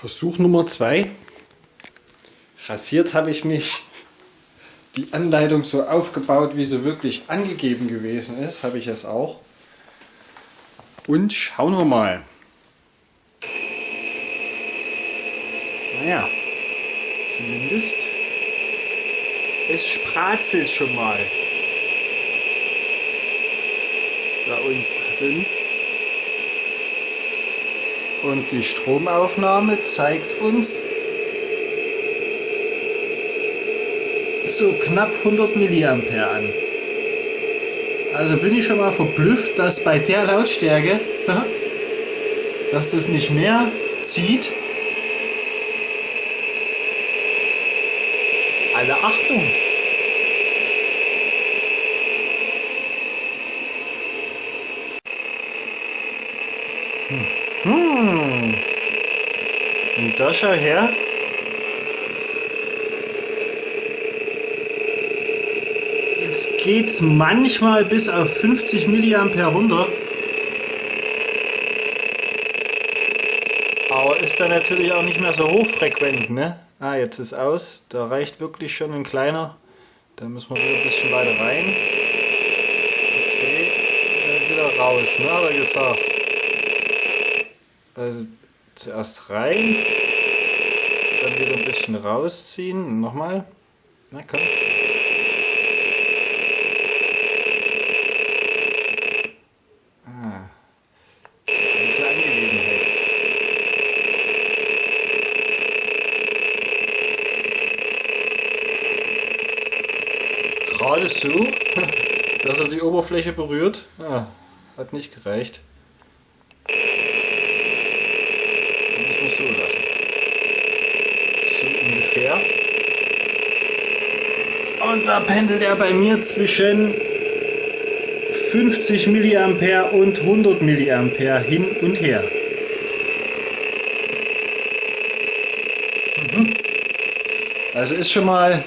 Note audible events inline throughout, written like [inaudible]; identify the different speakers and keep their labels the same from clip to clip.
Speaker 1: Versuch Nummer zwei. Rasiert habe ich mich die Anleitung so aufgebaut, wie sie wirklich angegeben gewesen ist, habe ich es auch. Und schauen wir mal. Naja, zumindest es spratzelt schon mal. Da unten drin. Und die Stromaufnahme zeigt uns so knapp 100 Milliampere an. Also bin ich schon mal verblüfft, dass bei der Lautstärke, dass das nicht mehr zieht. Alle Achtung! Hm. Und da schau her. Jetzt geht es manchmal bis auf 50 mA runter. Aber ist dann natürlich auch nicht mehr so hochfrequent, ne? Ah, jetzt ist aus. Da reicht wirklich schon ein kleiner. Da müssen wir wieder ein bisschen weiter rein. Okay, dann wieder raus, ne? Hat er gesagt. Also zuerst rein, dann wieder ein bisschen rausziehen. Nochmal. Na komm. Ah. So, [laughs] dass er die Oberfläche berührt. Ah, hat nicht gereicht. Und da pendelt er bei mir zwischen 50 mA und 100 mA hin und her. Mhm. Also ist schon mal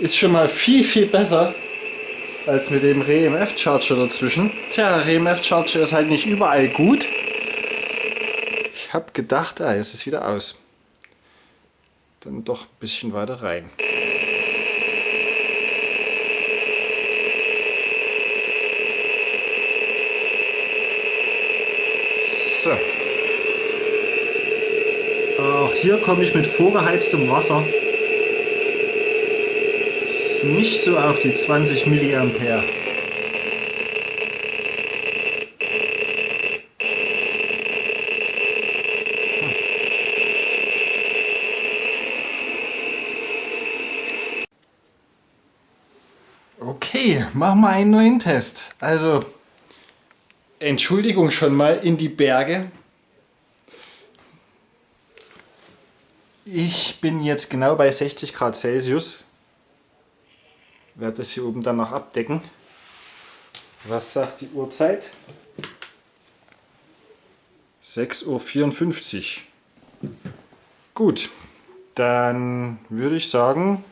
Speaker 1: ist schon mal viel viel besser als mit dem REMF Charger dazwischen. Tja, REMF Charger ist halt nicht überall gut. Ich habe gedacht, ah, jetzt ist wieder aus. Dann doch ein bisschen weiter rein. So. Auch hier komme ich mit vorgeheiztem Wasser nicht so auf die 20 mA. Okay, machen wir einen neuen Test. Also Entschuldigung schon mal in die Berge. Ich bin jetzt genau bei 60 Grad Celsius. Werde das hier oben dann noch abdecken. Was sagt die Uhrzeit? 6.54 Uhr. Gut, dann würde ich sagen,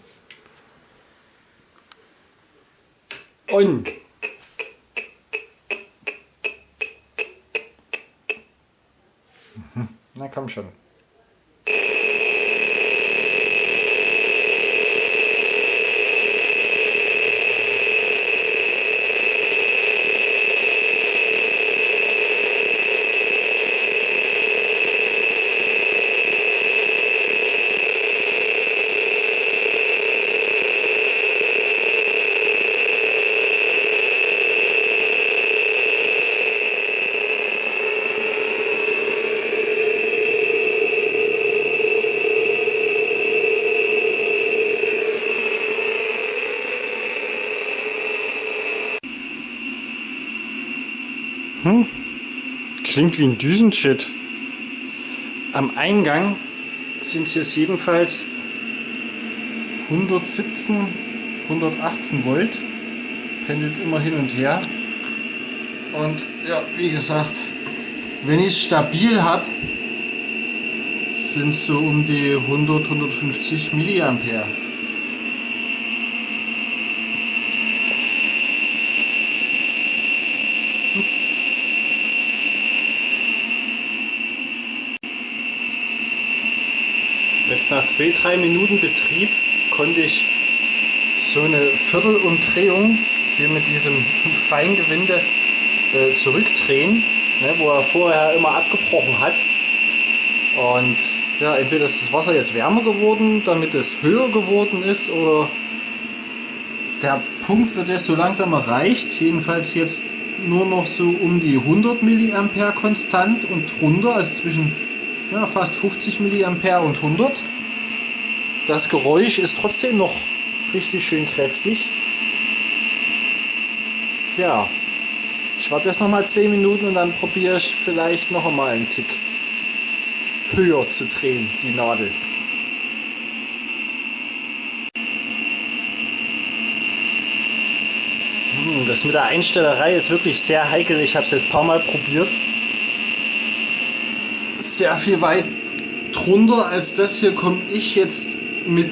Speaker 1: on. Na komm schon. Hm? Klingt wie ein Düsenshit. Am Eingang sind es jetzt jedenfalls 117, 118 Volt. Pendelt immer hin und her. Und ja, wie gesagt, wenn ich es stabil habe, sind es so um die 100, 150 Milliampere. Jetzt nach zwei, drei Minuten Betrieb konnte ich so eine Viertelumdrehung hier mit diesem Feingewinde äh, zurückdrehen, ne, wo er vorher immer abgebrochen hat. Und ja, entweder ist das Wasser jetzt wärmer geworden, damit es höher geworden ist, oder der Punkt wird jetzt so langsam erreicht. Jedenfalls jetzt nur noch so um die 100 mA konstant und drunter, also zwischen ja, fast 50 mA und 100. Das Geräusch ist trotzdem noch richtig schön kräftig. Ja, ich warte jetzt noch mal zwei Minuten und dann probiere ich vielleicht noch einmal einen Tick höher zu drehen, die Nadel. Hm, das mit der Einstellerei ist wirklich sehr heikel. Ich habe es jetzt ein paar Mal probiert. Sehr viel weit drunter als das hier komme ich jetzt mit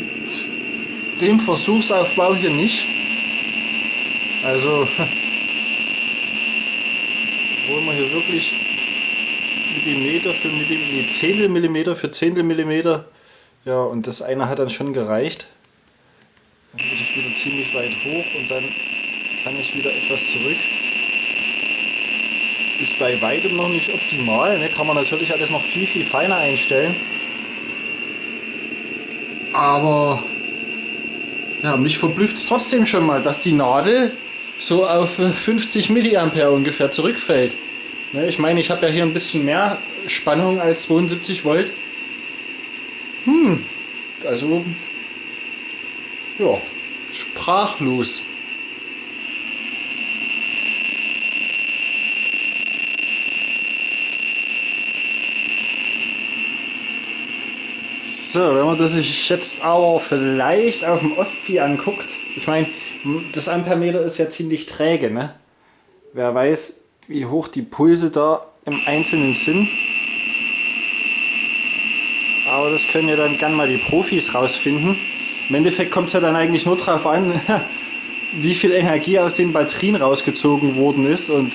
Speaker 1: dem Versuchsaufbau hier nicht. Also, [laughs] obwohl man hier wirklich Millimeter für Millimeter, Zehntel Millimeter für Zehntel Millimeter, ja, und das eine hat dann schon gereicht. Dann muss ich wieder ziemlich weit hoch und dann kann ich wieder etwas zurück. Ist bei weitem noch nicht optimal, ne? kann man natürlich alles noch viel, viel feiner einstellen. Aber ja, mich verblüfft es trotzdem schon mal, dass die Nadel so auf 50 mA ungefähr zurückfällt. Ne, ich meine, ich habe ja hier ein bisschen mehr Spannung als 72 Volt. Hm, also ja, sprachlos. So, wenn man das sich jetzt aber vielleicht auf dem Ostsee anguckt, ich meine, das Ampermeter ist ja ziemlich träge, ne? Wer weiß, wie hoch die Pulse da im Einzelnen sind. Aber das können ja dann gern mal die Profis rausfinden. Im Endeffekt kommt es ja dann eigentlich nur darauf an, [laughs] wie viel Energie aus den Batterien rausgezogen worden ist. Und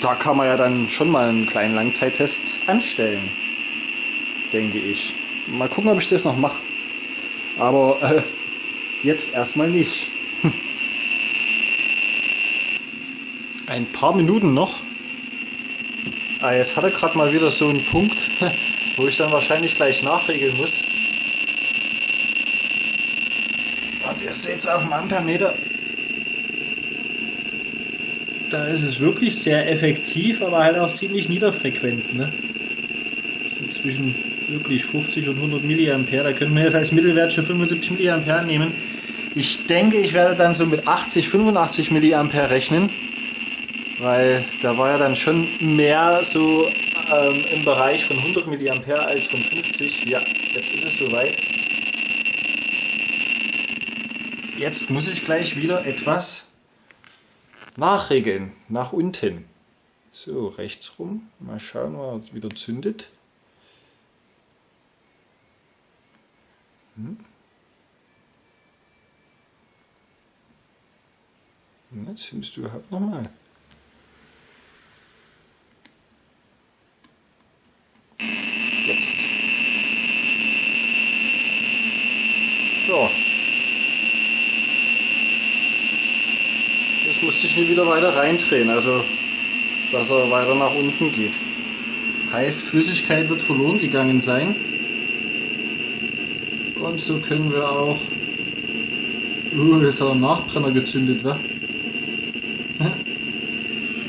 Speaker 1: da kann man ja dann schon mal einen kleinen Langzeittest anstellen, denke ich. Mal gucken, ob ich das noch mache. Aber äh, jetzt erstmal nicht. [laughs] Ein paar Minuten noch. Ah, jetzt hat er gerade mal wieder so einen Punkt, [laughs] wo ich dann wahrscheinlich gleich nachregeln muss. Und ihr seht es auf dem Ampermeter. Da ist es wirklich sehr effektiv, aber halt auch ziemlich niederfrequent. Ne? So zwischen wirklich 50 und 100 mA. Da können wir jetzt als Mittelwert schon 75 mA nehmen. Ich denke, ich werde dann so mit 80, 85 mA rechnen, weil da war ja dann schon mehr so ähm, im Bereich von 100 mA als von 50. Ja, jetzt ist es soweit. Jetzt muss ich gleich wieder etwas nachregeln, nach unten. So, rechts rum. Mal schauen, ob er wieder zündet. Hm? Jetzt findest du überhaupt nochmal. Jetzt. So. Jetzt musste ich nie wieder weiter reindrehen, also dass er weiter nach unten geht. Heißt, Flüssigkeit wird verloren gegangen sein. Und so können wir auch... Uh, jetzt hat er Nachbrenner gezündet, wa? [laughs]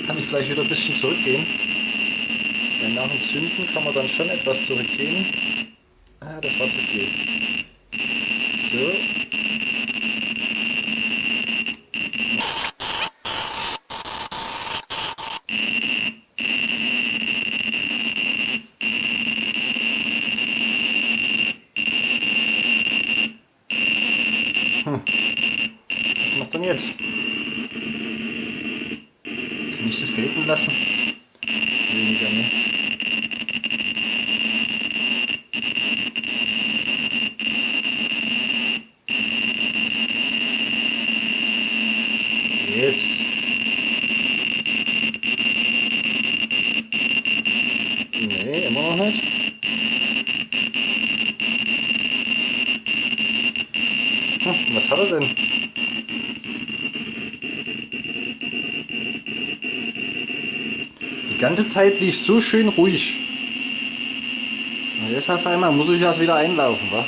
Speaker 1: Kann ich gleich wieder ein bisschen zurückgehen. Denn nach dem Zünden kann man dann schon etwas zurückgehen. Ah, das war zu viel. So. jetzt? Kann ich das gelten lassen? Weniger, ne? Jetzt. Nee, immer noch nicht. Hm, was hat er denn? Die ganze Zeit lief so schön ruhig. Und jetzt auf einmal muss ich erst wieder einlaufen, wa?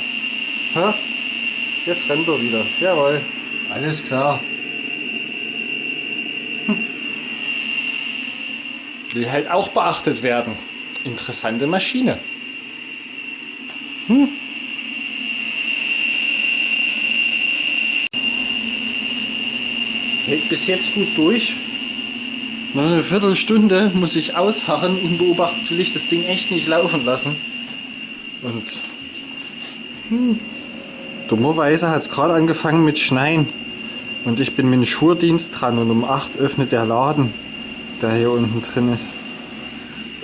Speaker 1: Ha? Jetzt rennt er wieder. Jawohl. Alles klar. Hm. Will halt auch beachtet werden. Interessante Maschine. Hm. Hält bis jetzt gut durch. Eine Viertelstunde muss ich ausharren. Unbeobachtet will ich das Ding echt nicht laufen lassen. Und hm, dummerweise hat es gerade angefangen mit Schneien. Und ich bin mit dem Schurdienst dran und um 8 öffnet der Laden, der hier unten drin ist.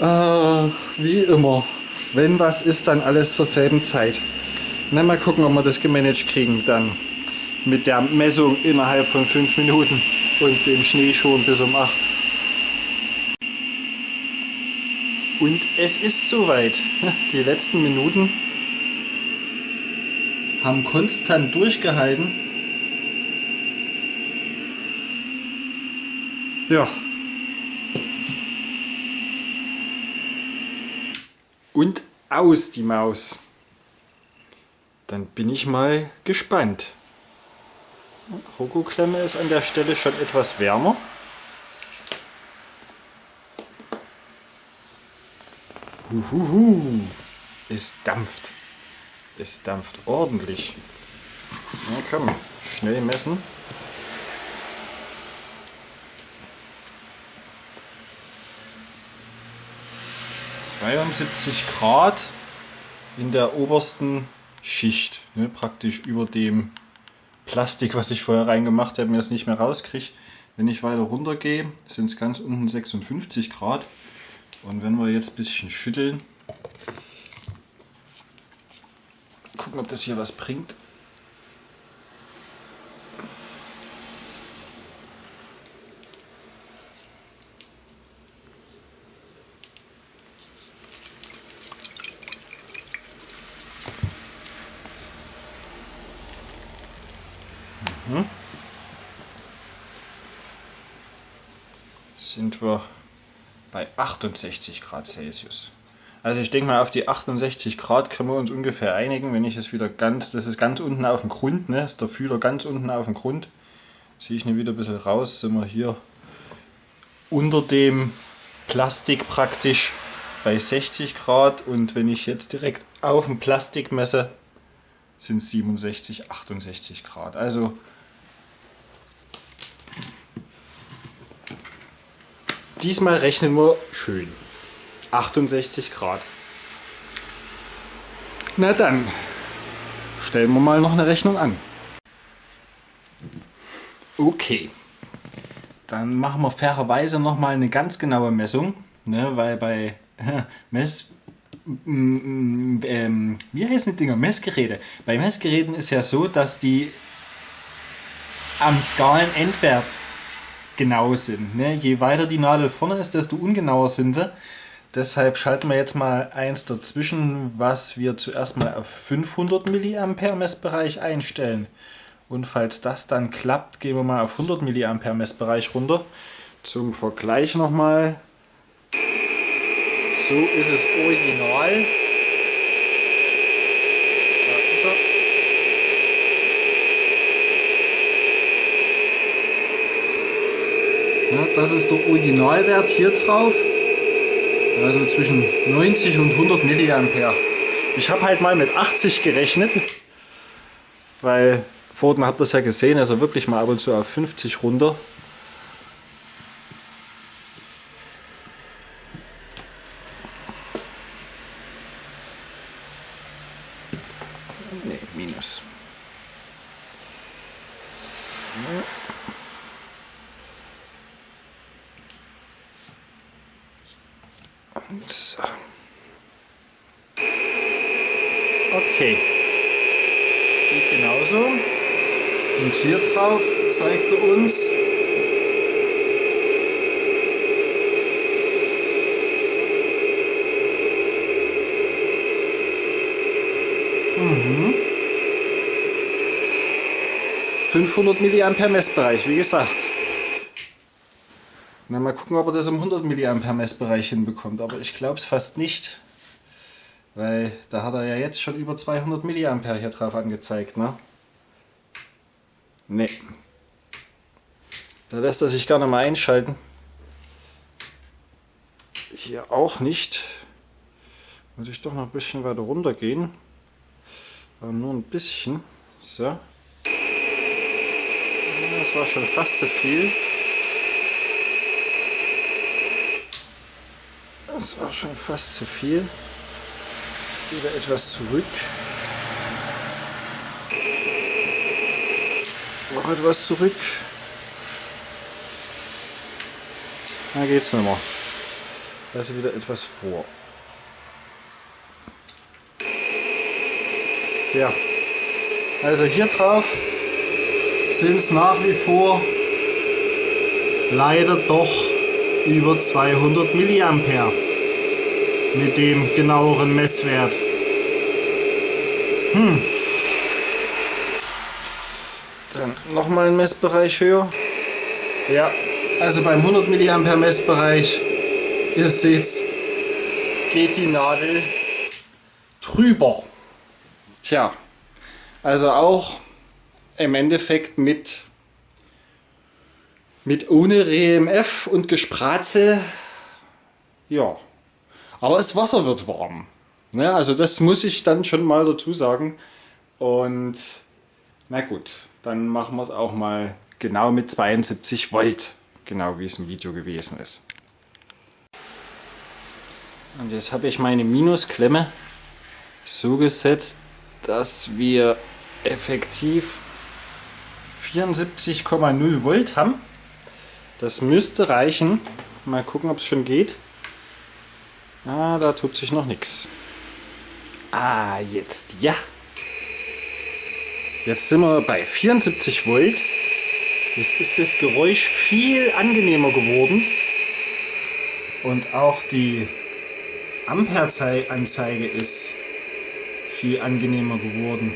Speaker 1: Ach, wie immer. Wenn was ist, dann alles zur selben Zeit. Na, mal gucken, ob wir das gemanagt kriegen dann. Mit der Messung innerhalb von 5 Minuten und dem Schnee schon bis um 8. Und es ist soweit. Die letzten Minuten haben konstant durchgehalten. Ja. Und aus die Maus. Dann bin ich mal gespannt. Krokoklemme ist an der Stelle schon etwas wärmer. Uhuhu. Es dampft. Es dampft ordentlich. Na komm, schnell messen. ...72 Grad in der obersten Schicht, ne, praktisch über dem Plastik, was ich vorher reingemacht habe, mir es nicht mehr rauskriege. Wenn ich weiter runter gehe, sind es ganz unten 56 Grad. Und wenn wir jetzt ein bisschen schütteln, gucken, ob das hier was bringt. Mhm. Sind wir bei 68 Grad Celsius. Also ich denke mal auf die 68 Grad können wir uns ungefähr einigen, wenn ich es wieder ganz, das ist ganz unten auf dem Grund, ne, ist der Fühler ganz unten auf dem Grund. Ziehe ich ihn wieder ein bisschen raus, sind wir hier unter dem Plastik praktisch bei 60 Grad und wenn ich jetzt direkt auf dem Plastik messe, sind es 67, 68 Grad. Also Diesmal rechnen wir schön. 68 Grad. Na dann, stellen wir mal noch eine Rechnung an. Okay, dann machen wir fairerweise noch mal eine ganz genaue Messung, ne, weil bei Mess ähm, wie heißen die Dinger? Messgeräte. Bei Messgeräten ist ja so, dass die am Skalenendwert genau sind. Ne? Je weiter die Nadel vorne ist, desto ungenauer sind sie. Deshalb schalten wir jetzt mal eins dazwischen, was wir zuerst mal auf 500 mA Messbereich einstellen. Und falls das dann klappt, gehen wir mal auf 100 mA Messbereich runter. Zum Vergleich nochmal. So ist es original. Ja, das ist der Originalwert hier drauf. Also zwischen 90 und 100 Milliampere. Ich habe halt mal mit 80 gerechnet, weil vorhin habt ihr es ja gesehen, also wirklich mal ab und zu auf 50 runter. Ne, minus. So. So. Okay. Geht genauso. Und hier drauf zeigt er uns Mhm. 500 mA Messbereich, wie gesagt. Na, mal gucken, ob er das im 100 mA Messbereich hinbekommt. Aber ich glaube es fast nicht. Weil da hat er ja jetzt schon über 200 mA hier drauf angezeigt. Ne? Nee. Da lässt er sich nicht mal einschalten. Hier auch nicht. Muss ich doch noch ein bisschen weiter runter gehen. Aber nur ein bisschen. So. Das war schon fast zu viel. Das war schon fast zu viel. Wieder etwas zurück. Noch etwas zurück. Da geht's nicht mehr. Also wieder etwas vor. Ja, also hier drauf sind es nach wie vor leider doch über 200 Milliampere mit dem genaueren Messwert. Hm. Dann nochmal ein Messbereich höher. Ja, also beim 100 Milliampere Messbereich, ihr seht, geht die Nadel drüber. Tja, also auch im Endeffekt mit, mit ohne RMF und Gespratzel. Ja, aber das Wasser wird warm. Ne? Also das muss ich dann schon mal dazu sagen. Und na gut, dann machen wir es auch mal genau mit 72 Volt. Genau wie es im Video gewesen ist. Und jetzt habe ich meine Minusklemme so gesetzt, dass wir effektiv 74,0 Volt haben. Das müsste reichen. Mal gucken, ob es schon geht. Ah, da tut sich noch nichts. Ah, jetzt ja. Jetzt sind wir bei 74 Volt. Jetzt ist das Geräusch viel angenehmer geworden. Und auch die Ampereanzeige ist viel angenehmer geworden.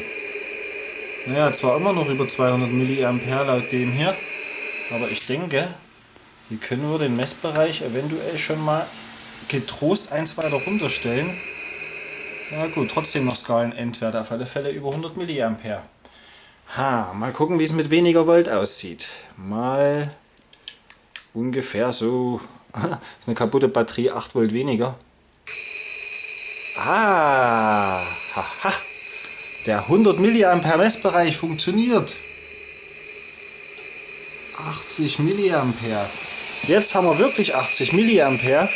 Speaker 1: Naja, zwar immer noch über 200 mA laut dem hier, aber ich denke, hier können wir den Messbereich eventuell schon mal getrost eins weiter runterstellen. Na gut, trotzdem noch Skalenendwerte, auf alle Fälle über 100 mA. Ha, mal gucken, wie es mit weniger Volt aussieht. Mal ungefähr so, [laughs] ist eine kaputte Batterie, 8 Volt weniger. Ah, haha. Der 100 mA Messbereich funktioniert. 80 mA. Jetzt haben wir wirklich 80 mA.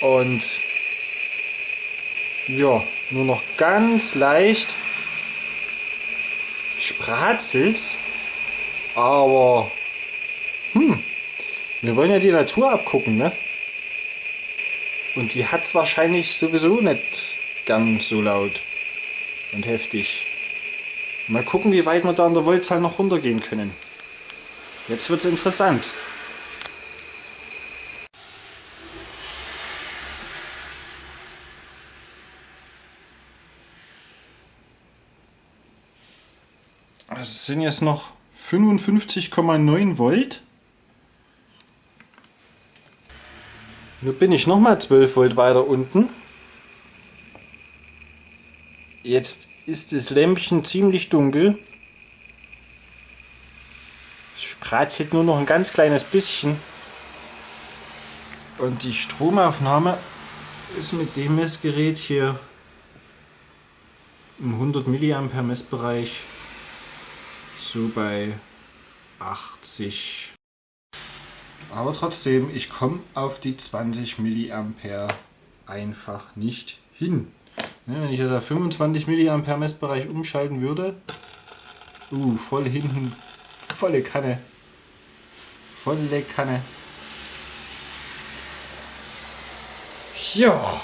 Speaker 1: Und ja, nur noch ganz leicht spratzelt. Aber hm, wir wollen ja die Natur abgucken, ne? Und die hat es wahrscheinlich sowieso nicht ganz so laut und heftig. Mal gucken, wie weit wir da an der Voltzahl noch runtergehen können. Jetzt wird es interessant. Also es sind jetzt noch 55,9 Volt. Nun bin ich nochmal 12 Volt weiter unten. Jetzt ist das Lämpchen ziemlich dunkel. Es spratzelt nur noch ein ganz kleines bisschen. Und die Stromaufnahme ist mit dem Messgerät hier im 100 mA Messbereich so bei 80 aber trotzdem, ich komme auf die 20 mA einfach nicht hin. Ne, wenn ich jetzt auf 25 mA Messbereich umschalten würde, uh, voll hinten, volle Kanne, volle Kanne. Ja,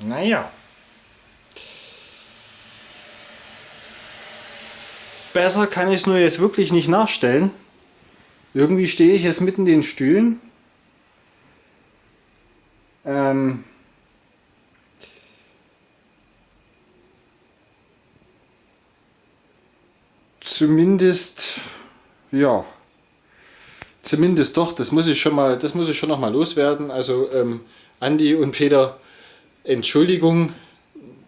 Speaker 1: naja. Besser kann ich es nur jetzt wirklich nicht nachstellen. Irgendwie stehe ich jetzt mitten in den Stühlen. Ähm zumindest, ja, zumindest doch, das muss ich schon mal, das muss ich schon noch mal loswerden. Also ähm, Andi und Peter, Entschuldigung,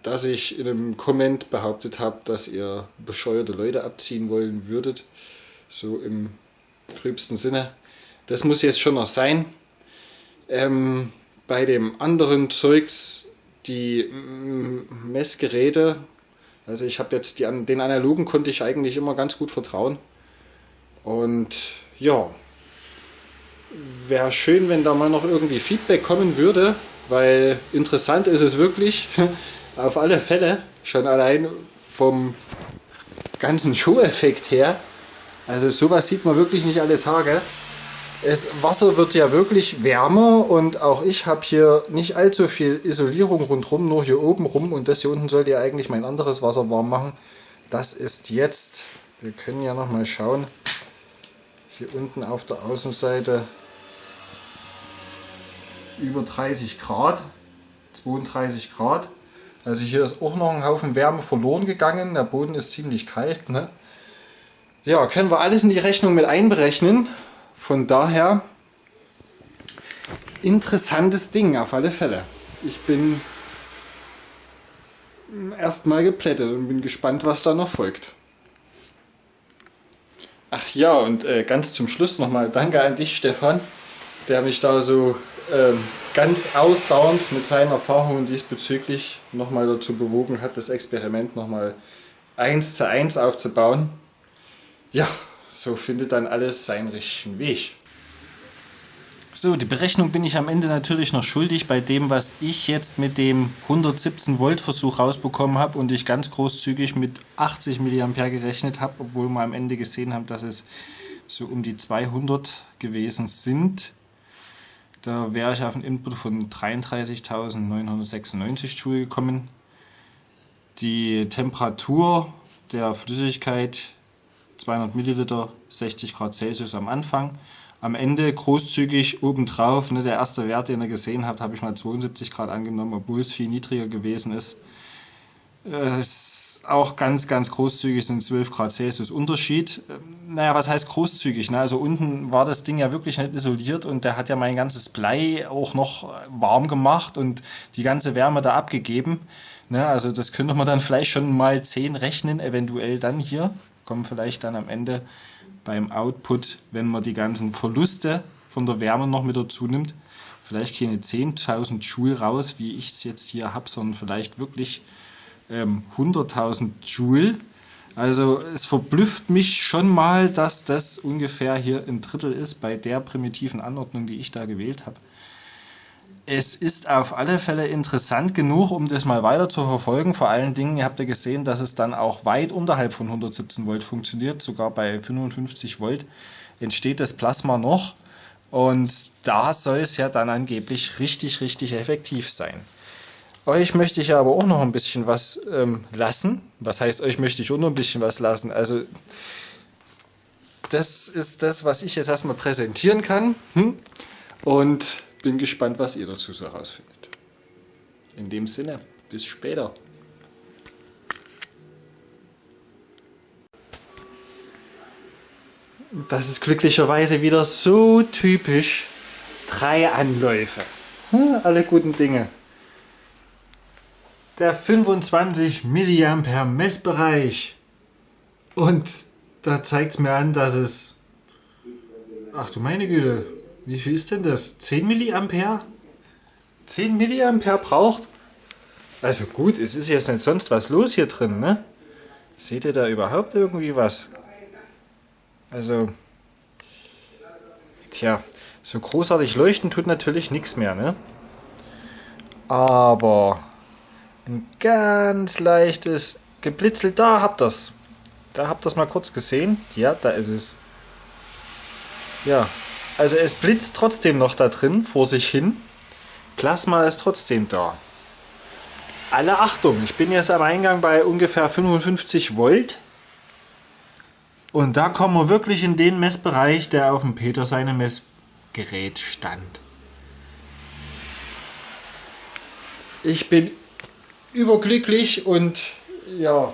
Speaker 1: dass ich in einem Comment behauptet habe, dass ihr bescheuerte Leute abziehen wollen würdet. So im gröbsten Sinne. Das muss jetzt schon noch sein. Ähm, bei dem anderen Zeugs, die Messgeräte, also ich habe jetzt die, den analogen konnte ich eigentlich immer ganz gut vertrauen. Und ja, wäre schön, wenn da mal noch irgendwie Feedback kommen würde, weil interessant ist es wirklich, [laughs] auf alle Fälle, schon allein vom ganzen Show-Effekt her. Also sowas sieht man wirklich nicht alle Tage. Das Wasser wird ja wirklich wärmer und auch ich habe hier nicht allzu viel Isolierung rundherum, nur hier oben rum und das hier unten sollte ja eigentlich mein anderes Wasser warm machen. Das ist jetzt, wir können ja noch mal schauen, hier unten auf der Außenseite über 30 Grad, 32 Grad. Also hier ist auch noch ein Haufen Wärme verloren gegangen, der Boden ist ziemlich kalt. Ne? Ja, können wir alles in die Rechnung mit einberechnen. Von daher interessantes Ding auf alle Fälle. Ich bin erstmal geplättet und bin gespannt, was da noch folgt. Ach ja, und äh, ganz zum Schluss nochmal danke an dich, Stefan, der mich da so ganz ausdauernd mit seinen Erfahrungen diesbezüglich nochmal dazu bewogen hat, das Experiment nochmal eins zu eins aufzubauen. Ja, so findet dann alles seinen richtigen Weg. So, die Berechnung bin ich am Ende natürlich noch schuldig bei dem, was ich jetzt mit dem 117 Volt Versuch rausbekommen habe und ich ganz großzügig mit 80 mA gerechnet habe, obwohl wir am Ende gesehen haben, dass es so um die 200 gewesen sind. Da wäre ich auf einen Input von 33.996 Joule gekommen. Die Temperatur der Flüssigkeit 200 Milliliter, 60 Grad Celsius am Anfang. Am Ende großzügig obendrauf, ne, der erste Wert, den ihr gesehen habt, habe ich mal 72 Grad angenommen, obwohl es viel niedriger gewesen ist. Ist auch ganz, ganz großzügig sind 12 Grad Celsius Unterschied. Ähm, naja, was heißt großzügig? Ne? Also unten war das Ding ja wirklich nicht isoliert und der hat ja mein ganzes Blei auch noch warm gemacht und die ganze Wärme da abgegeben. Ne? Also das könnte man dann vielleicht schon mal 10 rechnen, eventuell dann hier kommen vielleicht dann am Ende beim Output, wenn man die ganzen Verluste von der Wärme noch mit dazu nimmt, vielleicht keine 10.000 Joule raus, wie ich es jetzt hier habe, sondern vielleicht wirklich ähm, 100.000 Joule. Also es verblüfft mich schon mal, dass das ungefähr hier ein Drittel ist bei der primitiven Anordnung, die ich da gewählt habe es ist auf alle Fälle interessant genug, um das mal weiter zu verfolgen. Vor allen Dingen, ihr habt ja gesehen, dass es dann auch weit unterhalb von 117 Volt funktioniert. Sogar bei 55 Volt entsteht das Plasma noch. Und da soll es ja dann angeblich richtig, richtig effektiv sein. Euch möchte ich aber auch noch ein bisschen was ähm, lassen. Was heißt, euch möchte ich auch noch ein bisschen was lassen? Also, das ist das, was ich jetzt erstmal präsentieren kann. Hm? Und bin gespannt, was ihr dazu so herausfindet. In dem Sinne, bis später. Das ist glücklicherweise wieder so typisch. Drei Anläufe. Hm, alle guten Dinge. Der 25 mA Messbereich. Und da zeigt es mir an, dass es... Ach du meine Güte, wie viel ist denn das? 10 Milliampere? 10 Milliampere braucht? Also gut, es ist jetzt nicht sonst was los hier drin, ne? Seht ihr da überhaupt irgendwie was? Also, tja, so großartig leuchten tut natürlich nichts mehr, ne? Aber ein ganz leichtes Geblitzel, da habt ihr's. Da habt ihr es mal kurz gesehen. Ja, da ist es. Ja, also es blitzt trotzdem noch da drin vor sich hin. Plasma ist trotzdem da. Alle Achtung, ich bin jetzt am Eingang bei ungefähr 55 Volt. Und da kommen wir wirklich in den Messbereich, der auf dem Peter seinem Messgerät stand. Ich bin überglücklich und ja,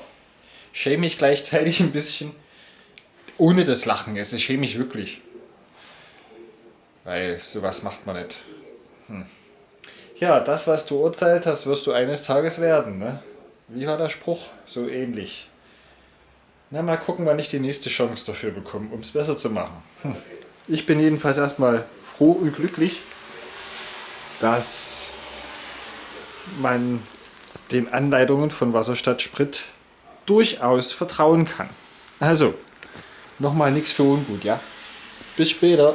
Speaker 1: schäme mich gleichzeitig ein bisschen, ohne das Lachen, es ist schäme mich wirklich. Weil sowas macht man nicht. Hm. Ja, das, was du urteilt hast, wirst du eines Tages werden. Ne? Wie war der Spruch? So ähnlich. Na, mal gucken, wann ich die nächste Chance dafür bekomme, um es besser zu machen. Hm. Ich bin jedenfalls erstmal froh und glücklich, dass man den Anleitungen von Wasserstadt Sprit durchaus vertrauen kann. Also, nochmal nichts für ungut, ja? Bis später.